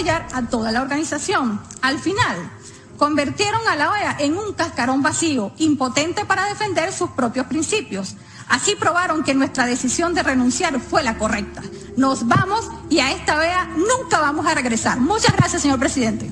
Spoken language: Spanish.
atropellar a toda la organización. Al final, convirtieron a la OEA en un cascarón vacío, impotente para defender sus propios principios. Así probaron que nuestra decisión de renunciar fue la correcta. Nos vamos y a esta OEA nunca vamos a regresar. Muchas gracias, señor presidente.